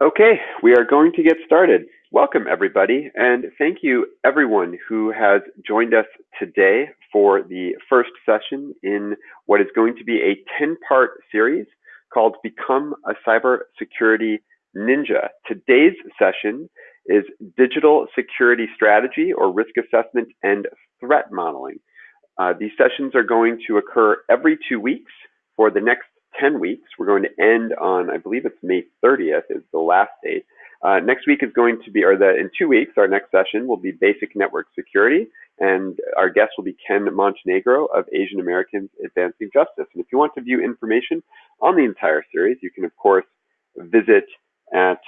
Okay, we are going to get started. Welcome everybody, and thank you everyone who has joined us today for the first session in what is going to be a 10-part series called Become a Cybersecurity Ninja. Today's session is Digital Security Strategy or Risk Assessment and Threat Modeling. Uh, these sessions are going to occur every two weeks for the next 10 weeks. We're going to end on, I believe it's May 30th is the last date. Uh, next week is going to be, or the, in two weeks, our next session will be basic network security. And our guest will be Ken Montenegro of Asian Americans Advancing Justice. And if you want to view information on the entire series, you can, of course, visit at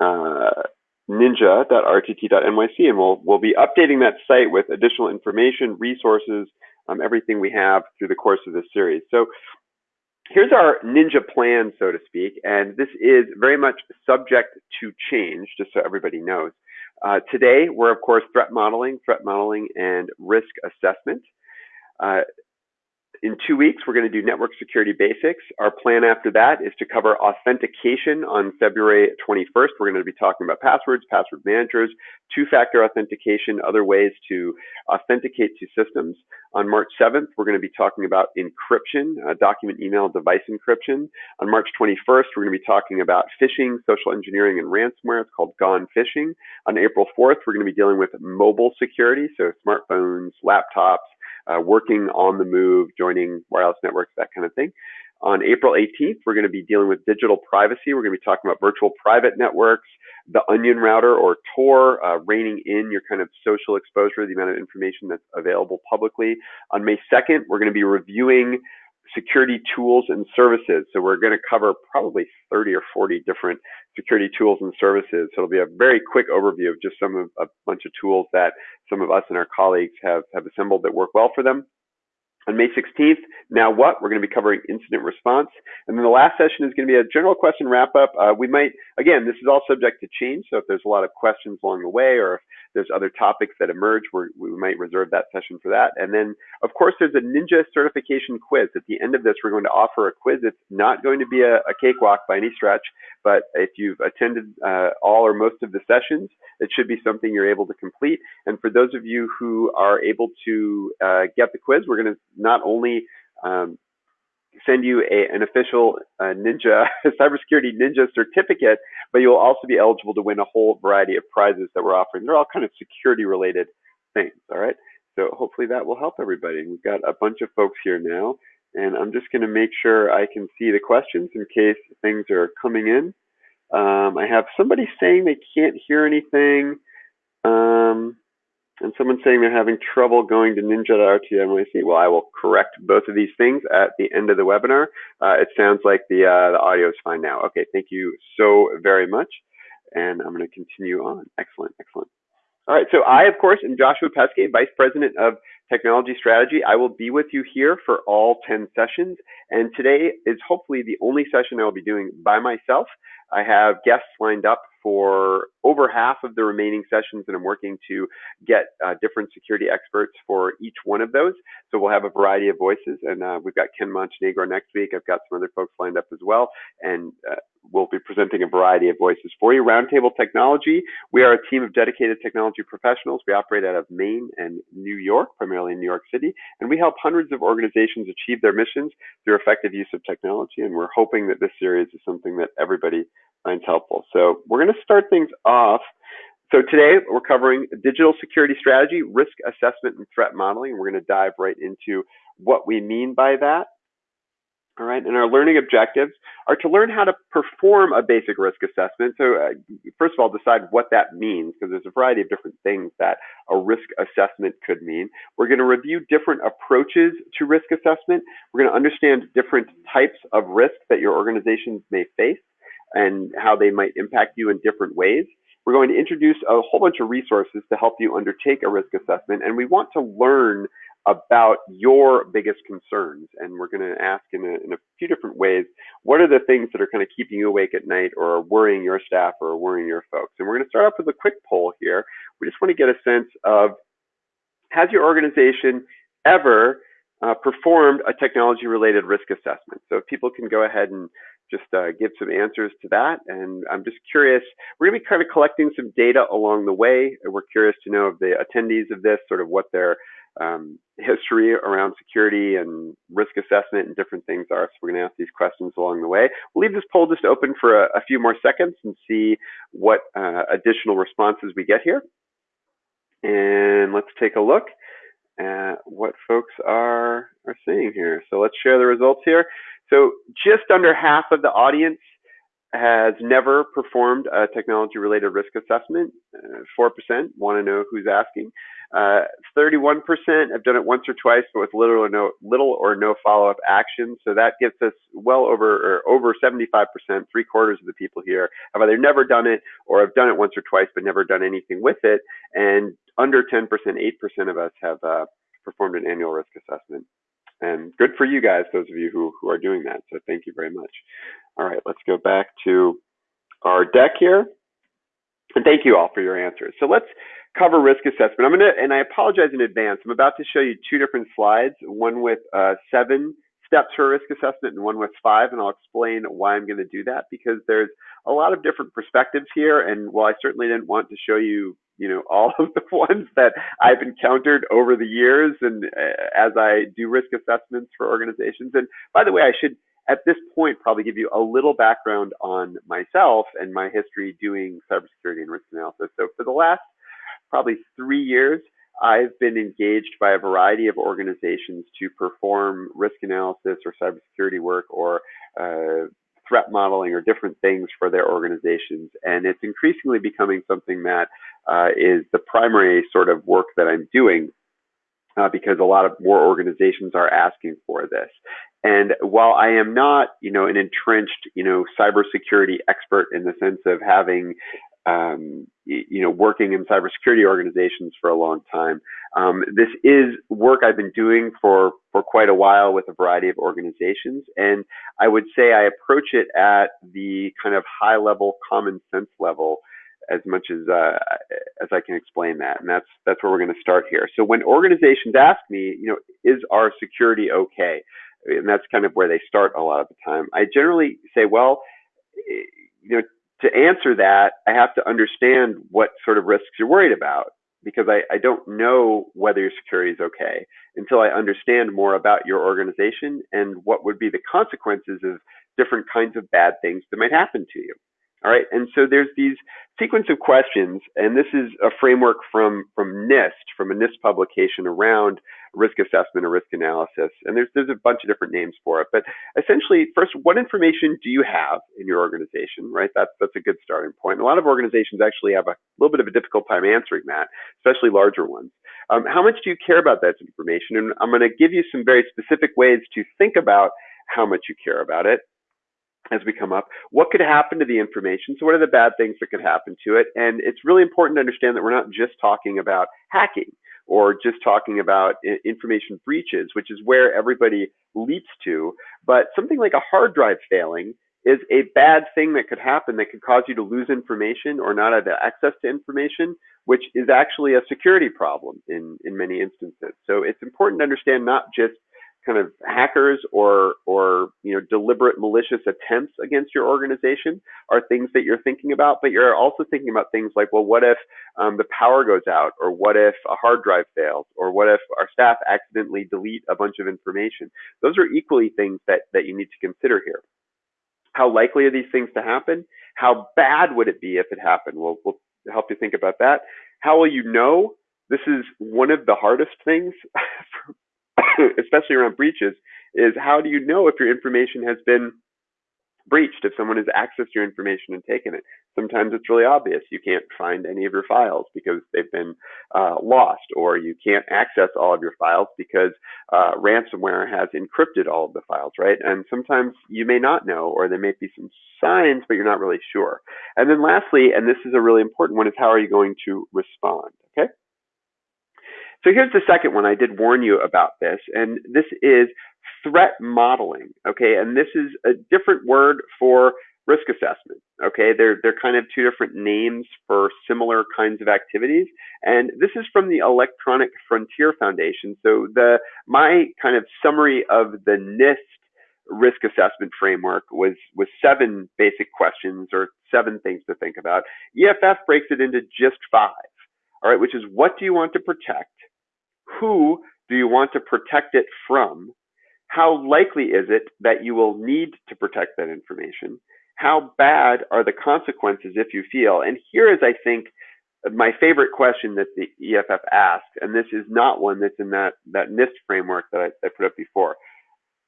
uh, ninja.rtt.nyc and we'll, we'll be updating that site with additional information, resources, um, everything we have through the course of this series. So here's our ninja plan, so to speak, and this is very much subject to change, just so everybody knows. Uh, today, we're of course threat modeling, threat modeling, and risk assessment. Uh, in two weeks, we're going to do network security basics. Our plan after that is to cover authentication on February 21st. We're going to be talking about passwords, password managers, two-factor authentication, other ways to authenticate to systems. On March 7th, we're going to be talking about encryption, uh, document, email, device encryption. On March 21st, we're going to be talking about phishing, social engineering, and ransomware. It's called Gone Phishing. On April 4th, we're going to be dealing with mobile security, so smartphones, laptops, uh, working on the move, joining wireless networks, that kind of thing. On April 18th, we're going to be dealing with digital privacy. We're going to be talking about virtual private networks, the onion router or Tor, uh, reining in your kind of social exposure, the amount of information that's available publicly. On May 2nd, we're going to be reviewing security tools and services. So we're going to cover probably 30 or 40 different security tools and services. So it'll be a very quick overview of just some of a bunch of tools that some of us and our colleagues have, have assembled that work well for them. On May 16th, now what? We're going to be covering incident response. And then the last session is going to be a general question wrap up. Uh, we might, again, this is all subject to change. So if there's a lot of questions along the way or if there's other topics that emerge, we might reserve that session for that. And then, of course, there's a Ninja certification quiz. At the end of this, we're going to offer a quiz. It's not going to be a, a cakewalk by any stretch, but if you've attended uh, all or most of the sessions, it should be something you're able to complete. And for those of you who are able to uh, get the quiz, we're going to not only um, send you a, an official uh, Ninja cybersecurity Ninja certificate, but you'll also be eligible to win a whole variety of prizes that we're offering. They're all kind of security related things. All right. So hopefully that will help everybody. We've got a bunch of folks here now, and I'm just going to make sure I can see the questions in case things are coming in. Um, I have somebody saying they can't hear anything. Um, and someone saying they're having trouble going to ninja.rtnyc. Well, I will correct both of these things at the end of the webinar. Uh, it sounds like the, uh, the audio is fine now. Okay, thank you so very much. And I'm going to continue on. Excellent, excellent. All right, so I, of course, am Joshua Peskay, Vice President of Technology Strategy. I will be with you here for all 10 sessions. And today is hopefully the only session I will be doing by myself. I have guests lined up for over half of the remaining sessions, and I'm working to get uh, different security experts for each one of those. So we'll have a variety of voices, and uh, we've got Ken Montenegro next week. I've got some other folks lined up as well, and uh, we'll be presenting a variety of voices for you. Roundtable Technology, we are a team of dedicated technology professionals. We operate out of Maine and New York, primarily in New York City, and we help hundreds of organizations achieve their missions through effective use of technology, and we're hoping that this series is something that everybody finds helpful. So we're going to start things off. So today we're covering digital security strategy, risk assessment, and threat modeling. We're going to dive right into what we mean by that. All right, and our learning objectives are to learn how to perform a basic risk assessment. So uh, first of all, decide what that means, because there's a variety of different things that a risk assessment could mean. We're going to review different approaches to risk assessment. We're going to understand different types of risk that your organizations may face and how they might impact you in different ways. We're going to introduce a whole bunch of resources to help you undertake a risk assessment, and we want to learn about your biggest concerns. And we're going to ask in a, in a few different ways, what are the things that are kind of keeping you awake at night or worrying your staff or worrying your folks? And we're going to start off with a quick poll here. We just want to get a sense of, has your organization ever uh, performed a technology-related risk assessment. So if people can go ahead and just uh, give some answers to that. And I'm just curious, we're gonna be kind of collecting some data along the way. We're curious to know of the attendees of this, sort of what their um, history around security and risk assessment and different things are. So we're gonna ask these questions along the way. We'll leave this poll just open for a, a few more seconds and see what uh, additional responses we get here. And let's take a look at what folks are, are saying here. So let's share the results here. So just under half of the audience has never performed a technology related risk assessment. Uh, 4% want to know who's asking. 31% uh, have done it once or twice, but with little or no, little or no follow-up action. So that gets us well over, over 75%, three quarters of the people here have either never done it or have done it once or twice, but never done anything with it. And under 10%, 8% of us have uh, performed an annual risk assessment. And good for you guys, those of you who, who are doing that. So thank you very much. All right, let's go back to our deck here. And thank you all for your answers. So let's cover risk assessment. I'm gonna, and I apologize in advance. I'm about to show you two different slides, one with uh, seven steps for risk assessment and one with five, and I'll explain why I'm gonna do that because there's a lot of different perspectives here. And while I certainly didn't want to show you you know all of the ones that I've encountered over the years and uh, as I do risk assessments for organizations. And by the way, I should at this point probably give you a little background on myself and my history doing cybersecurity and risk analysis. So for the last probably three years, I've been engaged by a variety of organizations to perform risk analysis or cybersecurity work or uh, threat modeling or different things for their organizations. And it's increasingly becoming something that uh, is the primary sort of work that I'm doing uh, because a lot of more organizations are asking for this. And while I am not, you know, an entrenched, you know, cybersecurity expert in the sense of having, um, you know, working in cybersecurity organizations for a long time, um, this is work I've been doing for for quite a while with a variety of organizations, and I would say I approach it at the kind of high level, common sense level as much as uh, as I can explain that, and that's that's where we're going to start here. So when organizations ask me, you know, is our security okay? And that's kind of where they start a lot of the time. I generally say, well, you know, to answer that, I have to understand what sort of risks you're worried about because I, I don't know whether your security is okay until I understand more about your organization and what would be the consequences of different kinds of bad things that might happen to you. All right, and so there's these sequence of questions, and this is a framework from from NIST, from a NIST publication around risk assessment or risk analysis. And there's there's a bunch of different names for it, but essentially, first, what information do you have in your organization? Right, that's that's a good starting point. a lot of organizations actually have a little bit of a difficult time answering that, especially larger ones. Um, how much do you care about that information? And I'm going to give you some very specific ways to think about how much you care about it as we come up. What could happen to the information? So what are the bad things that could happen to it? And it's really important to understand that we're not just talking about hacking or just talking about information breaches, which is where everybody leaps to. But something like a hard drive failing is a bad thing that could happen that could cause you to lose information or not have access to information, which is actually a security problem in, in many instances. So it's important to understand not just kind of hackers or or you know deliberate malicious attempts against your organization are things that you're thinking about but you're also thinking about things like well what if um, the power goes out or what if a hard drive fails or what if our staff accidentally delete a bunch of information? Those are equally things that that you need to consider here. How likely are these things to happen? How bad would it be if it happened? We'll, we'll help you think about that. How will you know? This is one of the hardest things especially around breaches, is how do you know if your information has been breached, if someone has accessed your information and taken it? Sometimes it's really obvious. You can't find any of your files because they've been uh, lost, or you can't access all of your files because uh, ransomware has encrypted all of the files, right? And sometimes you may not know, or there may be some signs, but you're not really sure. And then lastly, and this is a really important one, is how are you going to respond, okay? So here's the second one. I did warn you about this, and this is threat modeling. Okay, and this is a different word for risk assessment. Okay, they're they're kind of two different names for similar kinds of activities, and this is from the Electronic Frontier Foundation. So the my kind of summary of the NIST risk assessment framework was was seven basic questions or seven things to think about. EFF breaks it into just five. All right, which is what do you want to protect? Who do you want to protect it from? How likely is it that you will need to protect that information? How bad are the consequences if you feel? And here is, I think, my favorite question that the EFF asked, and this is not one that's in that, that NIST framework that I, I put up before,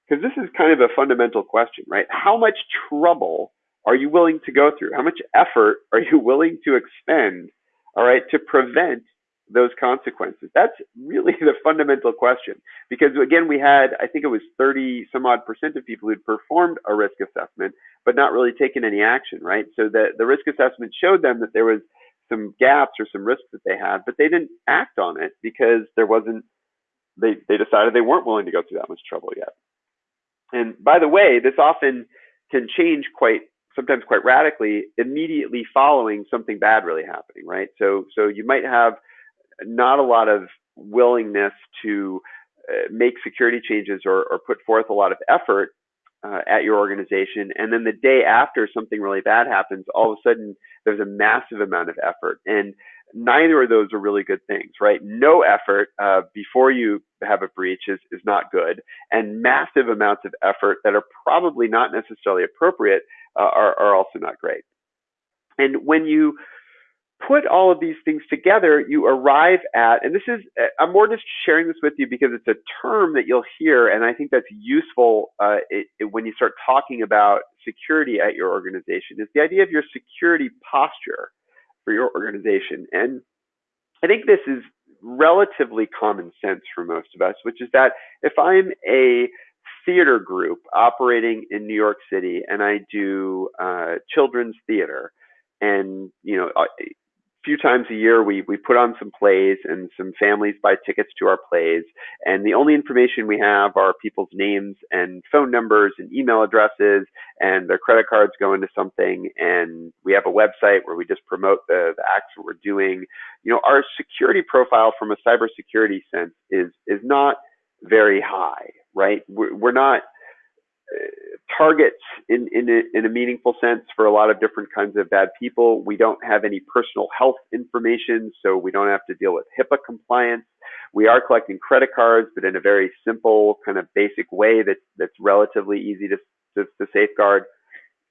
because this is kind of a fundamental question, right? How much trouble are you willing to go through? How much effort are you willing to expend, all right, to prevent those consequences? That's really the fundamental question. Because again, we had, I think it was 30 some odd percent of people who'd performed a risk assessment, but not really taken any action, right? So the, the risk assessment showed them that there was some gaps or some risks that they had, but they didn't act on it because there wasn't, they, they decided they weren't willing to go through that much trouble yet. And by the way, this often can change quite sometimes quite radically immediately following something bad really happening, right? So so you might have not a lot of willingness to uh, make security changes or, or, put forth a lot of effort uh, at your organization. And then the day after something really bad happens, all of a sudden there's a massive amount of effort. And neither of those are really good things, right? No effort uh, before you have a breach is, is not good. And massive amounts of effort that are probably not necessarily appropriate uh, are, are also not great. And when you put all of these things together, you arrive at, and this is, I'm more just sharing this with you because it's a term that you'll hear, and I think that's useful uh, it, it, when you start talking about security at your organization, is the idea of your security posture for your organization. And I think this is relatively common sense for most of us, which is that if I'm a theater group operating in New York City and I do uh, children's theater, and you know few times a year we we put on some plays and some families buy tickets to our plays. And the only information we have are people's names and phone numbers and email addresses and their credit cards go into something. And we have a website where we just promote the, the acts that we're doing. You know our security profile from a cybersecurity sense is is not very high right? We're, we're not targets in, in a, in a meaningful sense for a lot of different kinds of bad people. We don't have any personal health information, so we don't have to deal with HIPAA compliance. We are collecting credit cards, but in a very simple, kind of basic way that, that's relatively easy to, to, to safeguard.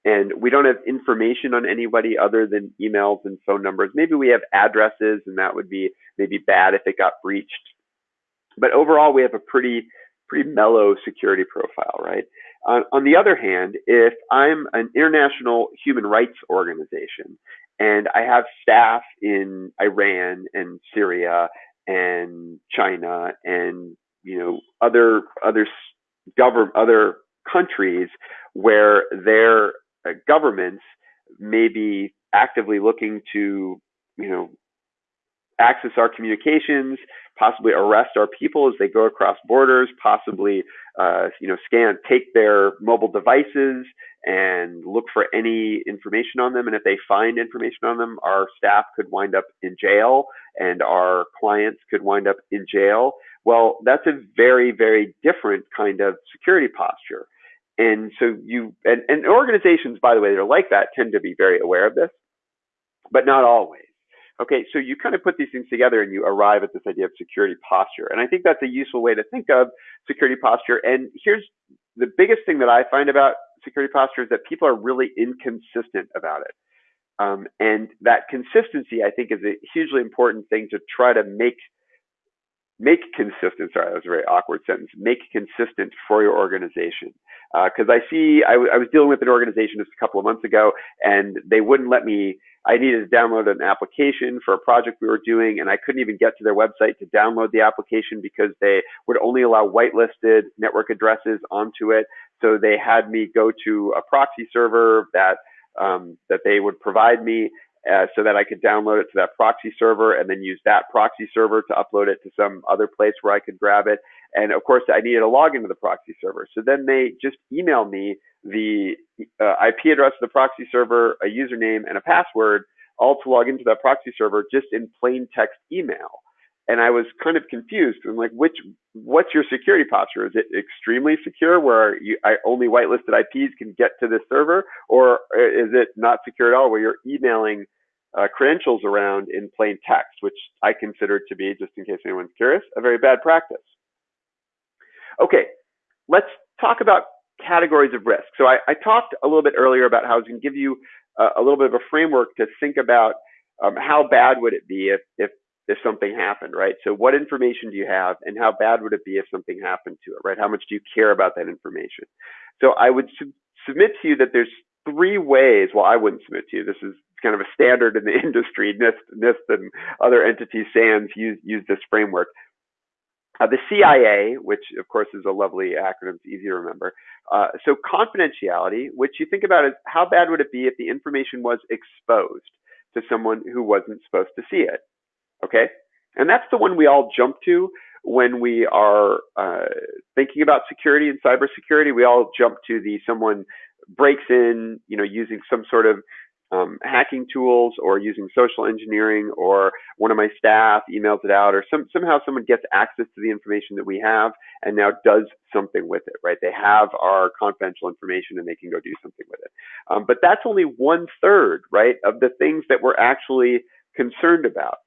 And we don't have information on anybody other than emails and phone numbers. Maybe we have addresses, and that would be maybe bad if it got breached. But overall, we have a pretty pretty mellow security profile, right? Uh, on the other hand, if I'm an international human rights organization and I have staff in Iran and Syria and China and you know other other govern other countries where their uh, governments may be actively looking to you know access our communications, possibly arrest our people as they go across borders, possibly uh, you know scan, take their mobile devices and look for any information on them. And if they find information on them, our staff could wind up in jail and our clients could wind up in jail. Well, that's a very, very different kind of security posture. And so you and, and organizations, by the way, that are like that tend to be very aware of this, but not always. Okay, so you kind of put these things together and you arrive at this idea of security posture. And I think that's a useful way to think of security posture. And here's the biggest thing that I find about security posture is that people are really inconsistent about it. Um, and that consistency, I think, is a hugely important thing to try to make make consistent. Sorry, that was a very awkward sentence. Make consistent for your organization. Because uh, I see, I, I was dealing with an organization just a couple of months ago, and they wouldn't let me. I needed to download an application for a project we were doing, and I couldn't even get to their website to download the application because they would only allow whitelisted network addresses onto it. So they had me go to a proxy server that um, that they would provide me, uh, so that I could download it to that proxy server and then use that proxy server to upload it to some other place where I could grab it. And of course, I needed to log into the proxy server. So then they just email me the uh, IP address of the proxy server, a username, and a password, all to log into that proxy server just in plain text email. And I was kind of confused. I'm like, which, what's your security posture? Is it extremely secure where you, I, only whitelisted IPs can get to this server? Or is it not secure at all where you're emailing uh, credentials around in plain text, which I consider to be, just in case anyone's curious, a very bad practice. Okay, let's talk about categories of risk. So I, I talked a little bit earlier about how I was going to give you a, a, little bit of a framework to think about um, how bad would it be if, if if something happened, right? So what information do you have and how bad would it be if something happened to it, right? How much do you care about that information? So I would su submit to you that there's three ways. Well, I wouldn't submit to you. This is kind of a standard in the industry. NIST, NIST and other entities, SANS use, use this framework. Uh, the CIA, which of course is a lovely acronym, it's easy to remember. Uh, so confidentiality, which you think about is how bad would it be if the information was exposed to someone who wasn't supposed to see it? Okay, and that's the one we all jump to when we are uh, thinking about security and cybersecurity. We all jump to the someone breaks in, you know, using some sort of um, hacking tools or using social engineering or one of my staff emails it out or some, somehow someone gets access to the information that we have and now does something with it, right? They have our confidential information and they can go do something with it. Um, but that's only one third, right, of the things that we're actually concerned about.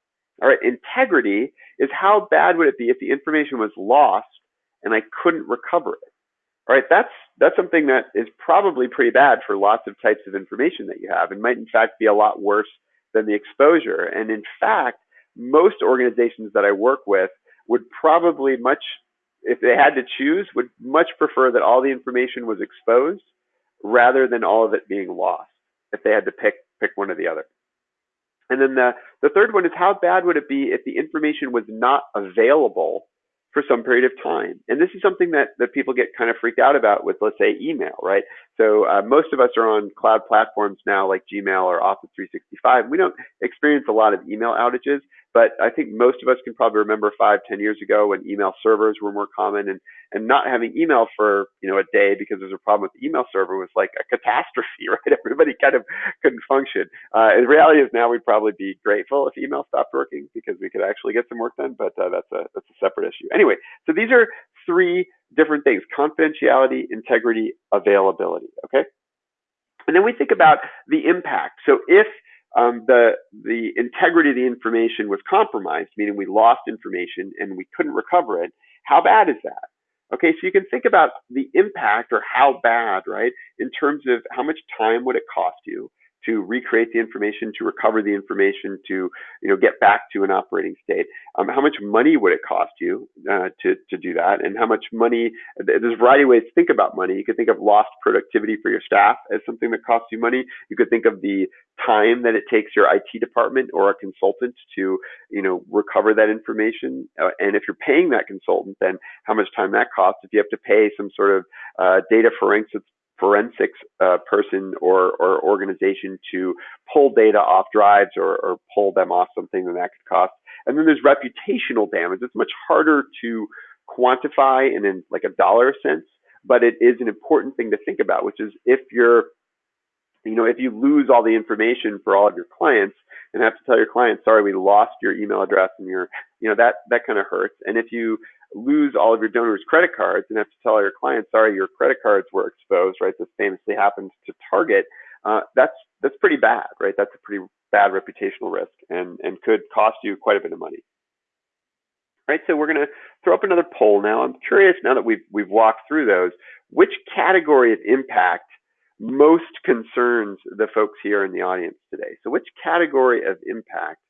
All right, integrity is how bad would it be if the information was lost and I couldn't recover it? All right, that's that's something that is probably pretty bad for lots of types of information that you have and might in fact be a lot worse than the exposure. And in fact, most organizations that I work with would probably much, if they had to choose, would much prefer that all the information was exposed rather than all of it being lost if they had to pick pick one or the other. And then the, the third one is how bad would it be if the information was not available for some period of time. And this is something that, that people get kind of freaked out about with, let's say, email, right? So uh, most of us are on cloud platforms now like Gmail or Office 365. We don't experience a lot of email outages, but I think most of us can probably remember five, ten years ago when email servers were more common and, and not having email for, you know, a day because there's a problem with the email server was like a catastrophe, right? Everybody kind of couldn't function. Uh, the reality is now we'd probably be grateful if email stopped working because we could actually get some work done, but uh, that's a, that's a separate issue. Anyway, so these are three different things, confidentiality, integrity, availability, okay? And then we think about the impact. So if um, the the integrity of the information was compromised, meaning we lost information and we couldn't recover it. How bad is that? Okay, so you can think about the impact or how bad, right, in terms of how much time would it cost you to recreate the information, to recover the information, to you know get back to an operating state. Um, how much money would it cost you uh, to to do that, and how much money? There's a variety of ways to think about money. You could think of lost productivity for your staff as something that costs you money. You could think of the time that it takes your IT department or a consultant to you know recover that information, uh, and if you're paying that consultant, then how much time that costs. If you have to pay some sort of uh, data forensics forensics uh, person or, or organization to pull data off drives or, or pull them off something that that could cost. And then there's reputational damage. It's much harder to quantify in, in like a dollar sense, but it is an important thing to think about, which is if you're, you know, if you lose all the information for all of your clients and have to tell your clients, sorry, we lost your email address and your, you know, that, that kind of hurts. And if you lose all of your donors' credit cards and have to tell your clients, sorry, your credit cards were exposed, right? This famously happened to Target. Uh, that's that's pretty bad, right? That's a pretty bad reputational risk and and could cost you quite a bit of money. Right, so we're going to throw up another poll now. I'm curious now that we've we've walked through those, which category of impact most concerns the folks here in the audience today? So, which category of impact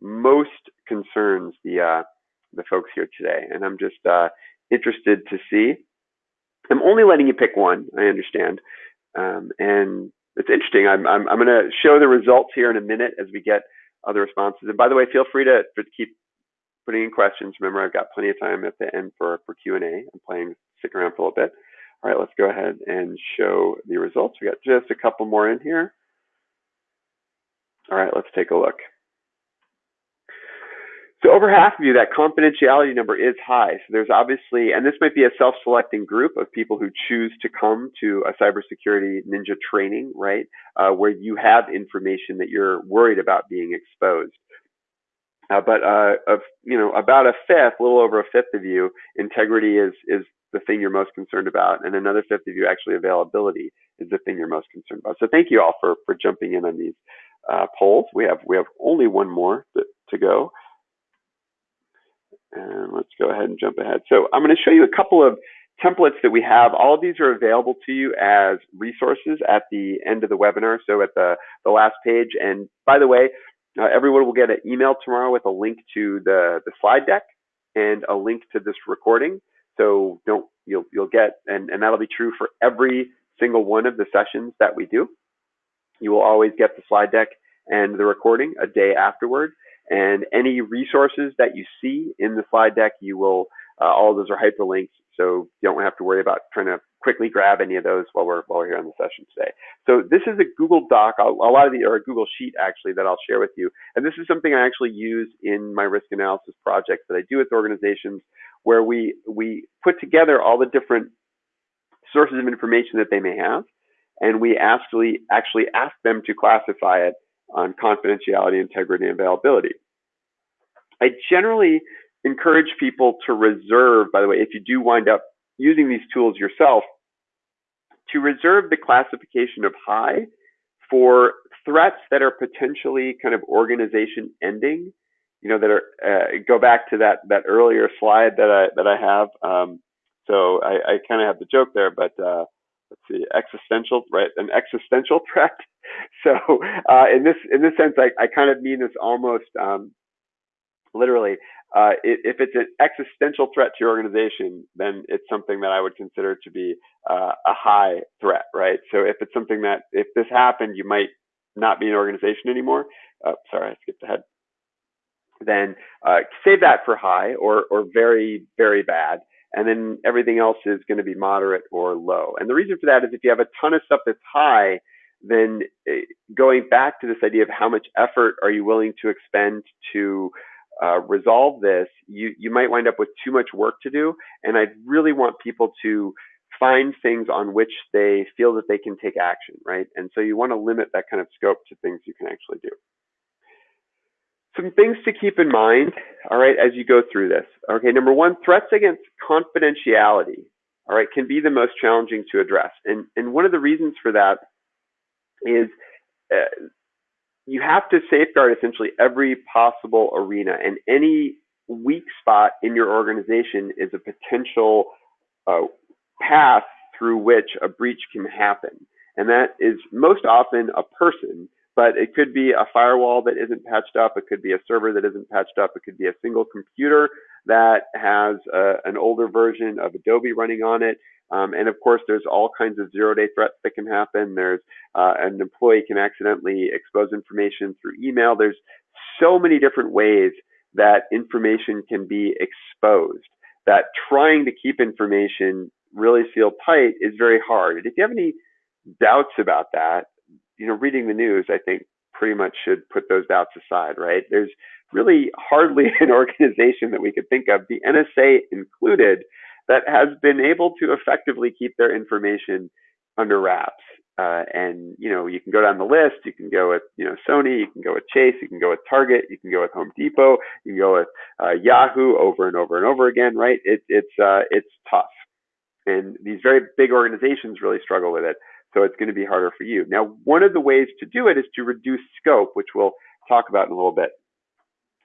most concerns the uh, the folks here today, and I'm just uh, interested to see. I'm only letting you pick one. I understand, um, and it's interesting. I'm I'm, I'm going to show the results here in a minute as we get other responses. And by the way, feel free to, to keep putting in questions. Remember, I've got plenty of time at the end for for Q and A. I'm playing stick around for a little bit. All right, let's go ahead and show the results. We got just a couple more in here. All right, let's take a look. So over half of you, that confidentiality number is high. So there's obviously, and this might be a self-selecting group of people who choose to come to a cybersecurity ninja training, right? Uh, where you have information that you're worried about being exposed. Uh, but uh, of you know about a fifth, a little over a fifth of you, integrity is is the thing you're most concerned about, and another fifth of you actually availability is the thing you're most concerned about. So thank you all for for jumping in on these uh, polls. We have we have only one more to, to go. And let's go ahead and jump ahead. So I'm going to show you a couple of templates that we have. All of these are available to you as resources at the end of the webinar, so at the, the last page. And by the way, uh, everyone will get an email tomorrow with a link to the, the slide deck and a link to this recording. So don't you'll you'll get and, and that'll be true for every single one of the sessions that we do. You will always get the slide deck and the recording a day afterward. And any resources that you see in the slide deck, you will, uh, all those are hyperlinks. So you don't have to worry about trying to quickly grab any of those while we're, while we're here on the session today. So this is a Google Doc, a, a lot of the, or a Google Sheet actually that I'll share with you. And this is something I actually use in my risk analysis projects that I do with organizations where we, we put together all the different sources of information that they may have. And we actually, actually ask them to classify it on confidentiality, integrity, and availability. I generally encourage people to reserve, by the way, if you do wind up using these tools yourself, to reserve the classification of high for threats that are potentially kind of organization ending, you know, that are, uh, go back to that, that earlier slide that I, that I have. Um, so I, I kind of have the joke there, but, uh, let's see, existential, right? An existential threat. So uh, in this in this sense, I, I kind of mean this almost um, literally. Uh, if it's an existential threat to your organization, then it's something that I would consider to be uh, a high threat, right? So if it's something that if this happened, you might not be an organization anymore. Uh, sorry, I skipped ahead. Then uh, save that for high or or very very bad and then everything else is going to be moderate or low. And the reason for that is if you have a ton of stuff that's high, then eh, going back to this idea of how much effort are you willing to expend to uh, resolve this, you, you might wind up with too much work to do. And I really want people to find things on which they feel that they can take action, right? And so you want to limit that kind of scope to things you can actually do. Some things to keep in mind, all right, as you go through this. Okay, number one, threats against confidentiality, all right, can be the most challenging to address. And, and one of the reasons for that is uh, you have to safeguard essentially every possible arena and any weak spot in your organization is a potential uh, path through which a breach can happen. And that is most often a person but it could be a firewall that isn't patched up. It could be a server that isn't patched up. It could be a single computer that has a, an older version of Adobe running on it. Um, and of course, there's all kinds of zero-day threats that can happen. There's uh, an employee can accidentally expose information through email. There's so many different ways that information can be exposed. That trying to keep information really sealed tight is very hard. And if you have any doubts about that, you know, reading the news, I think pretty much should put those doubts aside, right? There's really hardly an organization that we could think of, the NSA included, that has been able to effectively keep their information under wraps. Uh, and you know, you can go down the list. You can go with you know Sony. You can go with Chase. You can go with Target. You can go with Home Depot. You can go with uh, Yahoo over and over and over again. Right? It, it's uh, it's tough, and these very big organizations really struggle with it. So it's going to be harder for you. Now, one of the ways to do it is to reduce scope, which we'll talk about in a little bit.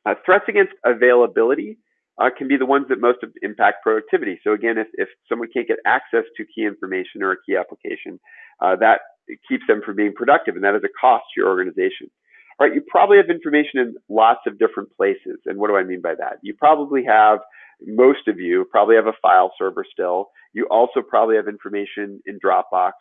Uh, threats against availability uh, can be the ones that most impact productivity. So again, if, if someone can't get access to key information or a key application, uh, that keeps them from being productive, and that is a cost to your organization. All right, you probably have information in lots of different places. And what do I mean by that? You probably have most of you probably have a file server still. You also probably have information in Dropbox,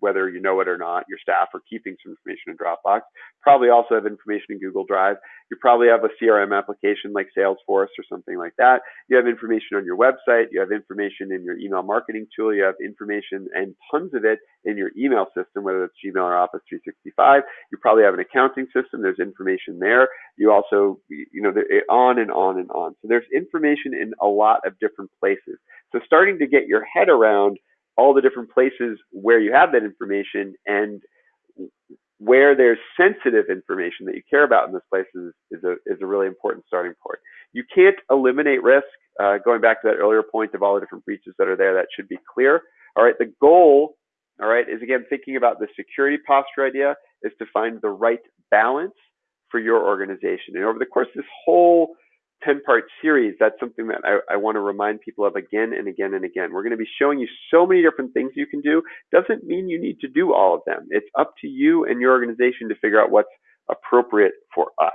whether you know it or not, your staff are keeping some information in Dropbox. Probably also have information in Google Drive. You probably have a CRM application like Salesforce or something like that. You have information on your website. You have information in your email marketing tool. You have information and tons of it in your email system, whether it's Gmail or Office 365. You probably have an accounting system. There's information there. You also, you know, on and on and on. So there's information in a lot of different places. So starting to get your head around all the different places where you have that information and where there's sensitive information that you care about in those places is a, is a really important starting point. You can't eliminate risk. Uh, going back to that earlier point of all the different breaches that are there, that should be clear. All right, the goal, all right, is again thinking about the security posture idea is to find the right balance for your organization. And over the course of this whole 10 part series, that's something that I, I want to remind people of again and again and again. We're going to be showing you so many different things you can do. Doesn't mean you need to do all of them. It's up to you and your organization to figure out what's appropriate for us.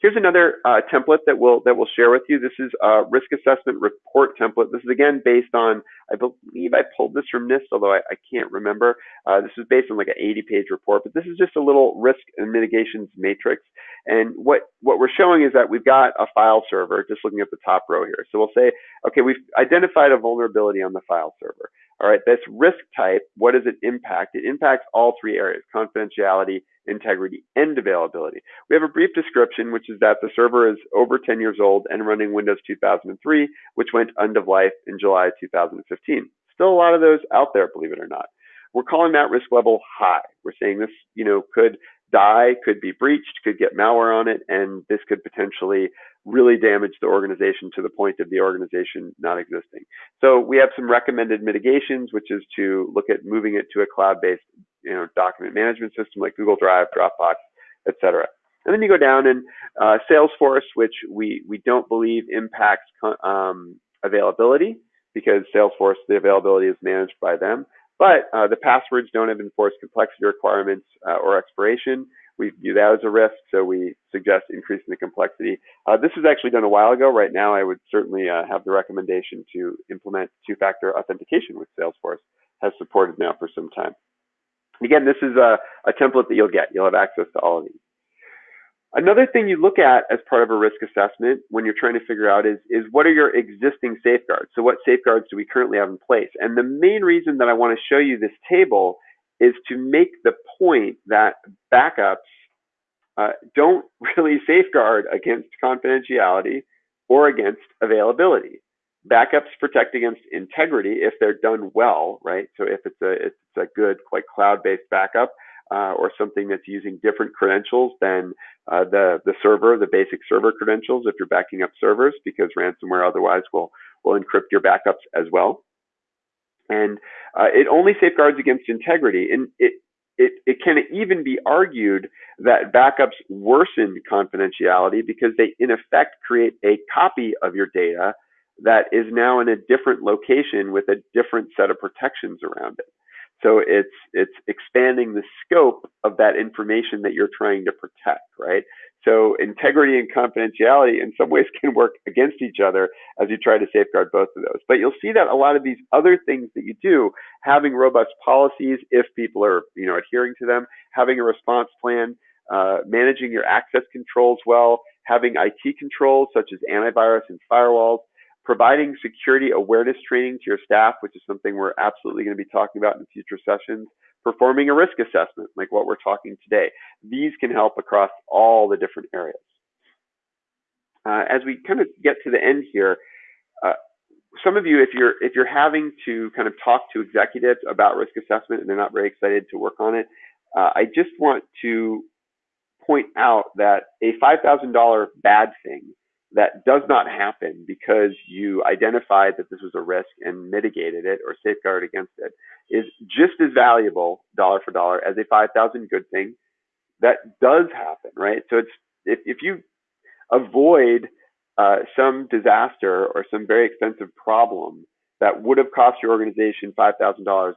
Here's another uh, template that we'll that we'll share with you. This is a risk assessment report template. This is again based on, I believe I pulled this from NIST, although I, I can't remember. Uh, this is based on like an 80-page report, but this is just a little risk and mitigations matrix. And what what we're showing is that we've got a file server. Just looking at the top row here. So we'll say, okay, we've identified a vulnerability on the file server. All right, this risk type, what does it impact? It impacts all three areas, confidentiality, integrity, and availability. We have a brief description, which is that the server is over 10 years old and running Windows 2003, which went end of life in July 2015. Still a lot of those out there, believe it or not. We're calling that risk level high. We're saying this, you know, could die, could be breached, could get malware on it, and this could potentially really damage the organization to the point of the organization not existing. So we have some recommended mitigations, which is to look at moving it to a cloud-based you know, document management system like Google Drive, Dropbox, etc. And then you go down and uh, Salesforce, which we, we don't believe impacts um, availability because Salesforce, the availability is managed by them. But uh, the passwords don't have enforced complexity requirements uh, or expiration we view that as a risk, so we suggest increasing the complexity. Uh, this was actually done a while ago. Right now, I would certainly uh, have the recommendation to implement two-factor authentication, which Salesforce has supported now for some time. Again, this is a, a template that you'll get. You'll have access to all of these. Another thing you look at as part of a risk assessment when you're trying to figure out is, is what are your existing safeguards? So what safeguards do we currently have in place? And the main reason that I want to show you this table is to make the point that backups uh, don't really safeguard against confidentiality or against availability. Backups protect against integrity if they're done well, right? So if it's a it's a good like cloud-based backup uh, or something that's using different credentials than uh, the the server, the basic server credentials, if you're backing up servers, because ransomware otherwise will will encrypt your backups as well. And uh, it only safeguards against integrity. And it, it, it can even be argued that backups worsen confidentiality because they, in effect, create a copy of your data that is now in a different location with a different set of protections around it. So it's it's expanding the scope of that information that you're trying to protect, right? So integrity and confidentiality in some ways can work against each other as you try to safeguard both of those. But you'll see that a lot of these other things that you do, having robust policies if people are, you know, adhering to them, having a response plan, uh, managing your access controls well, having IT controls such as antivirus and firewalls, providing security awareness training to your staff, which is something we're absolutely going to be talking about in future sessions, performing a risk assessment, like what we're talking today. These can help across all the different areas. Uh, as we kind of get to the end here, uh, some of you, if you're if you're having to kind of talk to executives about risk assessment and they're not very excited to work on it, uh, I just want to point out that a $5,000 bad thing that does not happen because you identified that this was a risk and mitigated it or safeguarded against it is just as valuable dollar for dollar as a 5000 good thing. That does happen right? So it's if, if you avoid uh, some disaster or some very expensive problem that would have cost your organization $5000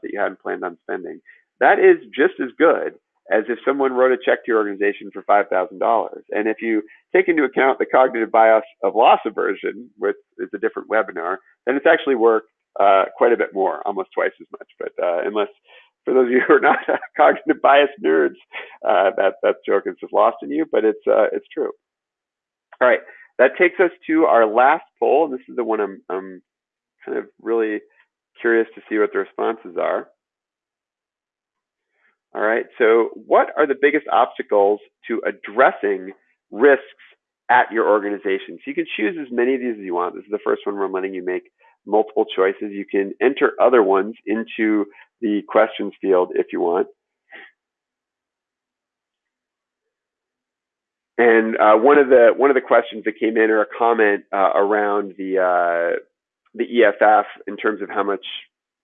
that you hadn't planned on spending that is just as good as if someone wrote a check to your organization for $5,000. And if you take into account the cognitive bias of loss aversion, which is a different webinar, then it's actually worth uh, quite a bit more, almost twice as much. But uh, unless, for those of you who are not cognitive bias nerds, uh, that that joke is just lost in you, but it's uh, it's true. All right, that takes us to our last poll. This is the one I'm, I'm kind of really curious to see what the responses are. All right, so what are the biggest obstacles to addressing risks at your organization? So you can choose as many of these as you want. This is the first one where I'm letting you make multiple choices. You can enter other ones into the questions field if you want. And uh, one of the one of the questions that came in or a comment uh, around the uh, the EFF in terms of how much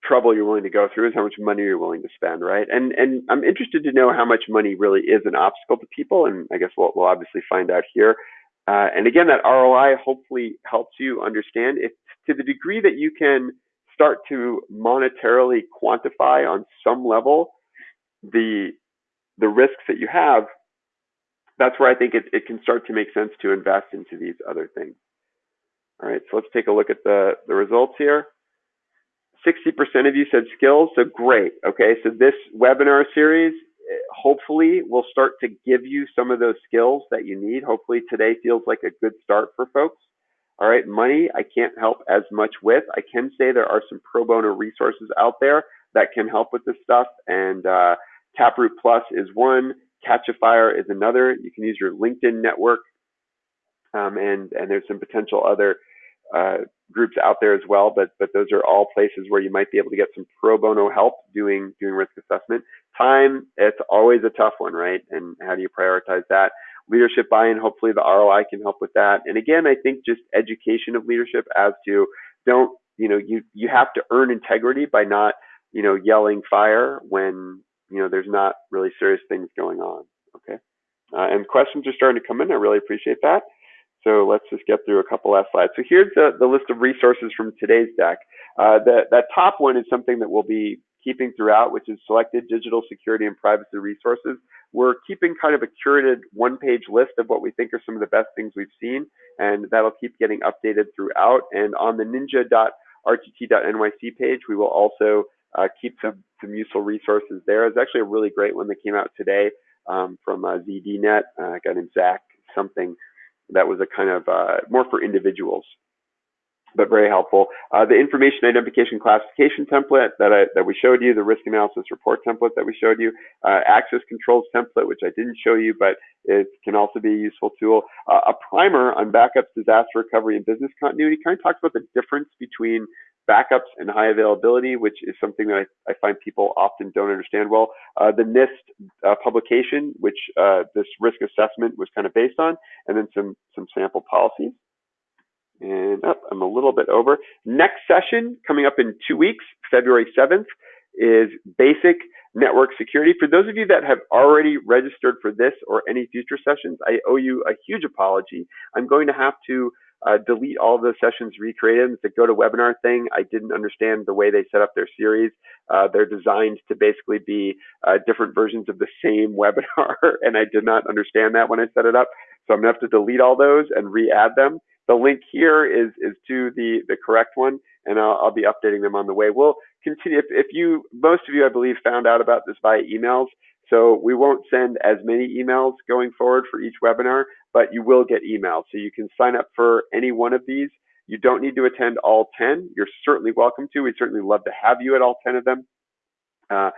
trouble you're willing to go through is how much money you're willing to spend, right? And and I'm interested to know how much money really is an obstacle to people, and I guess we'll, we'll obviously find out here. Uh, and again, that ROI hopefully helps you understand if to the degree that you can start to monetarily quantify on some level the the risks that you have. That's where I think it, it can start to make sense to invest into these other things. All right, so let's take a look at the, the results here. 60% of you said skills, so great. Okay, so this webinar series eh, hopefully will start to give you some of those skills that you need. Hopefully today feels like a good start for folks. All right, money I can't help as much with. I can say there are some pro bono resources out there that can help with this stuff, and uh, Taproot Plus is one. Catchafire is another. You can use your LinkedIn network, um, and and there's some potential other uh, groups out there as well, but but those are all places where you might be able to get some pro bono help doing doing risk assessment. Time, it's always a tough one, right? And how do you prioritize that? Leadership buy-in, hopefully the ROI can help with that. And again, I think just education of leadership as to don't you know you you have to earn integrity by not you know yelling fire when you know there's not really serious things going on. Okay, uh, and questions are starting to come in. I really appreciate that. So let's just get through a couple last slides. So here's the, the list of resources from today's deck. Uh, the, that top one is something that we'll be keeping throughout, which is selected digital security and privacy resources. We're keeping kind of a curated one page list of what we think are some of the best things we've seen, and that'll keep getting updated throughout. And on the ninja.rtt.nyc page, we will also uh, keep some, some useful resources there. There's actually a really great one that came out today um, from uh, ZDNet, uh, a guy named Zach something that was a kind of uh, more for individuals, but very helpful. Uh, the information identification classification template that I, that we showed you, the risk analysis report template that we showed you, uh, access controls template, which I didn't show you, but it can also be a useful tool. Uh, a primer on backups, disaster recovery, and business continuity kind of talks about the difference between backups and high availability, which is something that I, I find people often don't understand well. Uh, the NIST uh, publication, which uh, this risk assessment was kind of based on, and then some some sample policies. And oh, I'm a little bit over. Next session coming up in two weeks, February 7th, is basic network security. For those of you that have already registered for this or any future sessions, I owe you a huge apology. I'm going to have to uh, delete all the sessions recreate recreated. It's a GoToWebinar thing. I didn't understand the way they set up their series. Uh, they're designed to basically be uh, different versions of the same webinar, and I did not understand that when I set it up. So I'm gonna have to delete all those and re-add them. The link here is is to the the correct one, and I'll, I'll be updating them on the way. We'll continue. If, if you, most of you, I believe, found out about this via emails. So we won't send as many emails going forward for each webinar, but you will get emails. So you can sign up for any one of these. You don't need to attend all 10. You're certainly welcome to. We'd certainly love to have you at all 10 of them. Uh,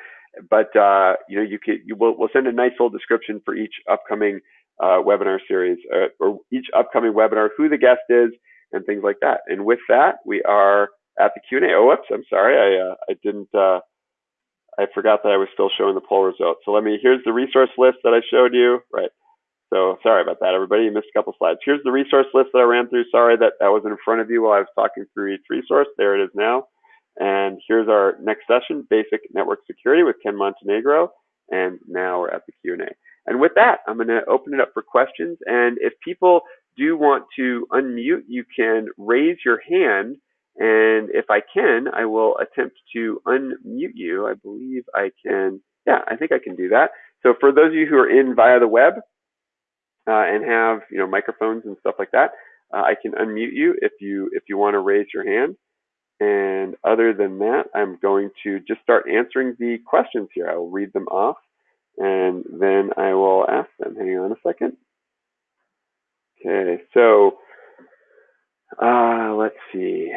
but uh, you know, you can you will we'll send a nice little description for each upcoming uh, webinar series uh, or each upcoming webinar, who the guest is, and things like that. And with that, we are at the Q&A. Oh, whoops, I'm sorry, I uh, I didn't uh, I forgot that I was still showing the poll results. So let me, here's the resource list that I showed you. Right. So sorry about that, everybody. You missed a couple slides. Here's the resource list that I ran through. Sorry that that wasn't in front of you while I was talking through each resource. There it is now. And here's our next session, Basic Network Security with Ken Montenegro. And now we're at the Q&A. And with that, I'm going to open it up for questions. And if people do want to unmute, you can raise your hand and if I can, I will attempt to unmute you. I believe I can. Yeah, I think I can do that. So for those of you who are in via the web uh, and have you know microphones and stuff like that, uh, I can unmute you if you if you want to raise your hand. And other than that, I'm going to just start answering the questions here. I will read them off and then I will ask them. Hang on a second. Okay, so uh, let's see.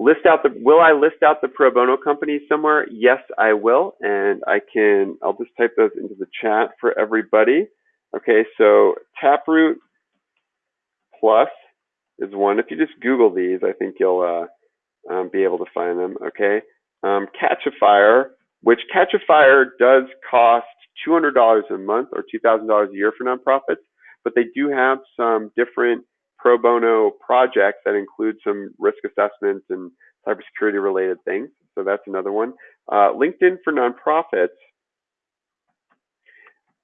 List out the, will I list out the pro bono companies somewhere? Yes, I will. And I can, I'll just type those into the chat for everybody. Okay, so Taproot Plus is one. If you just Google these, I think you'll uh, um, be able to find them. Okay, um, Catchafire, which Catchafire does cost $200 a month or $2,000 a year for nonprofits, but they do have some different pro bono projects that include some risk assessments and cybersecurity related things. So that's another one. Uh, LinkedIn for nonprofits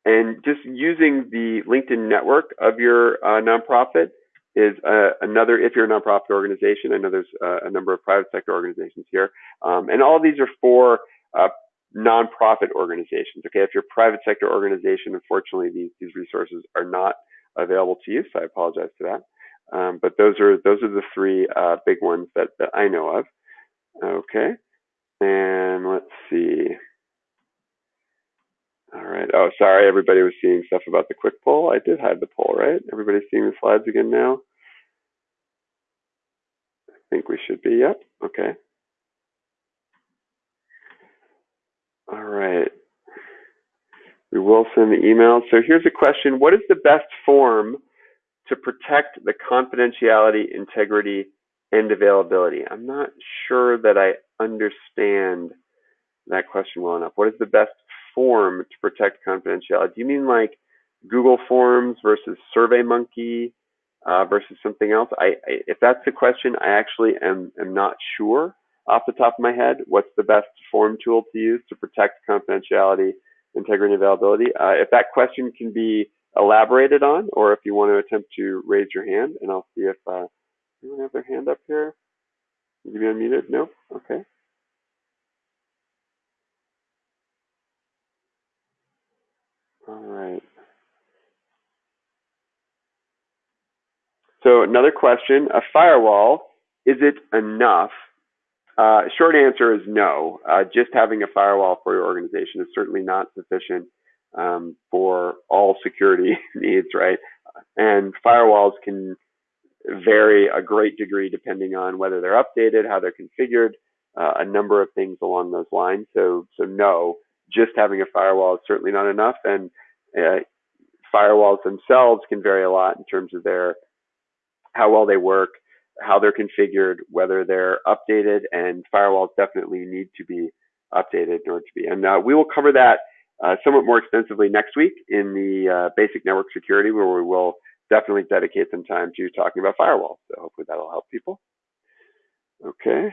and just using the LinkedIn network of your uh, nonprofit is uh, another, if you're a nonprofit organization, I know there's uh, a number of private sector organizations here. Um, and all these are for uh, nonprofit organizations. Okay, if you're a private sector organization, unfortunately, these, these resources are not available to you, so I apologize for that. Um, but those are those are the three uh, big ones that, that I know of. Okay, and let's see. All right. Oh, sorry, everybody was seeing stuff about the quick poll. I did hide the poll, right? Everybody's seeing the slides again now. I think we should be. Yep. Okay. All right. We will send the email. So here's a question. What is the best form to protect the confidentiality, integrity, and availability? I'm not sure that I understand that question well enough. What is the best form to protect confidentiality? Do you mean like Google Forms versus SurveyMonkey uh, versus something else? I, I, if that's the question, I actually am, am not sure off the top of my head what's the best form tool to use to protect confidentiality, integrity, and availability. Uh, if that question can be elaborated on, or if you want to attempt to raise your hand, and I'll see if uh, anyone have their hand up here. Need to be unmuted? Nope. Okay. All right. So another question, a firewall, is it enough? Uh, short answer is no. Uh, just having a firewall for your organization is certainly not sufficient um, for all security needs, right? And firewalls can vary a great degree depending on whether they're updated, how they're configured, uh, a number of things along those lines. So, so no, just having a firewall is certainly not enough. And uh, firewalls themselves can vary a lot in terms of their how well they work, how they're configured, whether they're updated, and firewalls definitely need to be updated in order to be. And uh, we will cover that uh, somewhat more extensively next week in the uh, basic network security, where we will definitely dedicate some time to talking about firewalls. So hopefully that'll help people. Okay.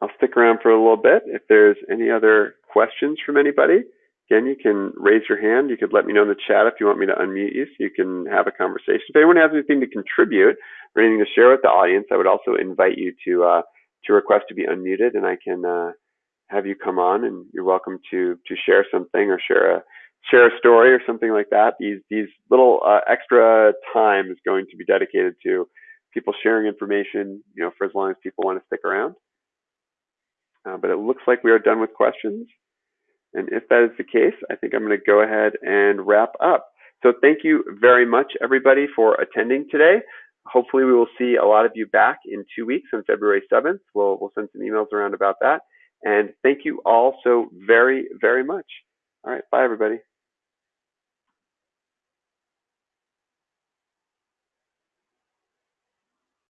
I'll stick around for a little bit. If there's any other questions from anybody, again, you can raise your hand. You could let me know in the chat if you want me to unmute you so you can have a conversation. If anyone has anything to contribute or anything to share with the audience, I would also invite you to uh, to request to be unmuted, and I can uh, have you come on, and you're welcome to to share something or share a share a story or something like that. These these little uh, extra time is going to be dedicated to people sharing information, you know, for as long as people want to stick around. Uh, but it looks like we are done with questions. And if that is the case, I think I'm going to go ahead and wrap up. So thank you very much, everybody, for attending today hopefully we will see a lot of you back in two weeks on February 7th. We'll, we'll send some emails around about that. And thank you all so very, very much. All right. Bye, everybody.